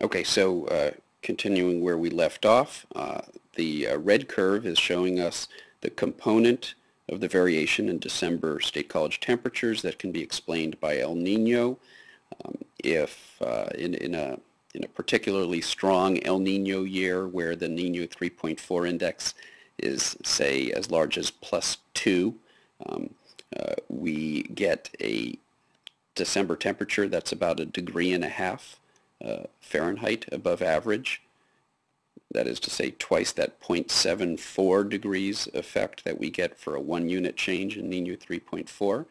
Okay, so uh, continuing where we left off, uh, the uh, red curve is showing us the component of the variation in December State College temperatures that can be explained by El Nino. Um, if uh, in, in, a, in a particularly strong El Nino year where the Nino 3.4 index is, say, as large as plus 2, um, uh, we get a December temperature that's about a degree and a half uh, Fahrenheit above average. That is to say twice that 0.74 degrees effect that we get for a one unit change in Nino 3.4.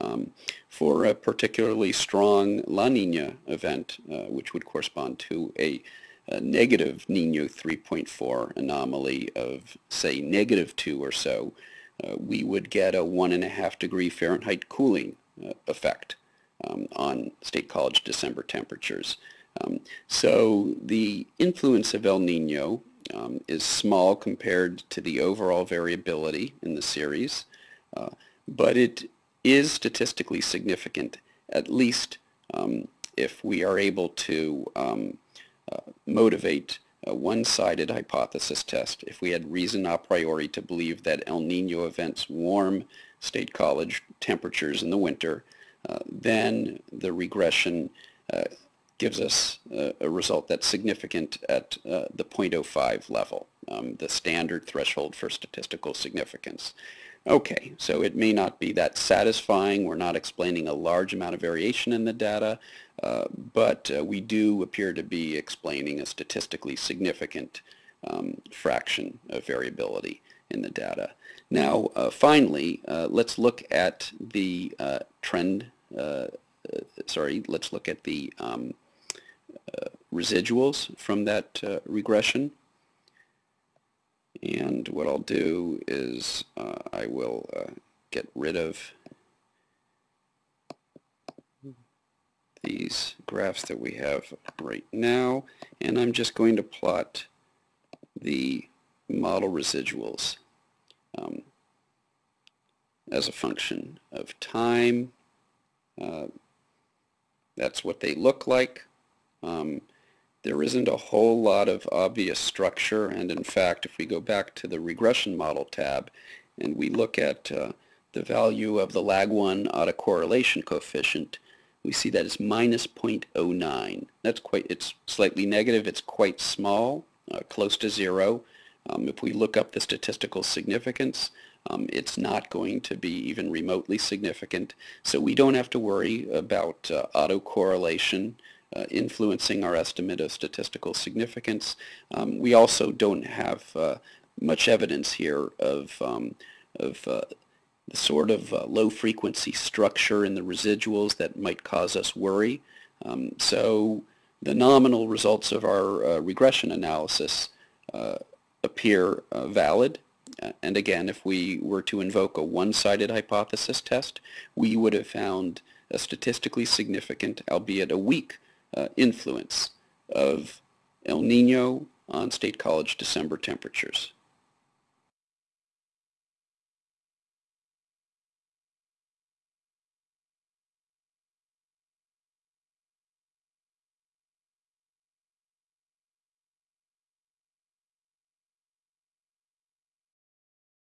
Um, for a particularly strong La Nina event, uh, which would correspond to a, a negative Nino 3.4 anomaly of, say, negative 2 or so, uh, we would get a one and a half degree Fahrenheit cooling uh, effect um, on State College December temperatures. Um, so the influence of El Nino um, is small compared to the overall variability in the series, uh, but it is statistically significant, at least um, if we are able to um, uh, motivate a one-sided hypothesis test. If we had reason a priori to believe that El Nino events warm state college temperatures in the winter, uh, then the regression uh, gives us a, a, result that's significant at uh, the 0.05 level, um, the standard threshold for statistical significance. Okay, so it may not be that satisfying. We're not explaining a large amount of variation in the data, uh, but uh, we do appear to be explaining a statistically significant um, fraction of variability in the data. Now, uh, finally, uh, let's look at the uh, trend, uh, sorry, let's look at the um, residuals from that regression. And what I'll do is uh, I will uh, get rid of these graphs that we have right now and I'm just going to plot the model residuals um, as a function of time. Uh, that's what they look like. Um, there isn't a whole lot of obvious structure and in fact if we go back to the regression model tab and we look at uh, the value of the lag1 autocorrelation coefficient we see that it's minus 0.09 that's quite it's slightly negative it's quite small uh, close to zero. Um, if we look up the statistical significance um, it's not going to be even remotely significant. So we don't have to worry about uh, autocorrelation uh, influencing our estimate of statistical significance. Um, we also don't have uh, much evidence here of, um, of uh, the sort of uh, low frequency structure in the residuals that might cause us worry. Um, so the nominal results of our uh, regression analysis uh, appear valid. And again, if we were to invoke a one-sided hypothesis test, we would have found a statistically significant, albeit a weak, uh, influence of El Nino on State College December temperatures.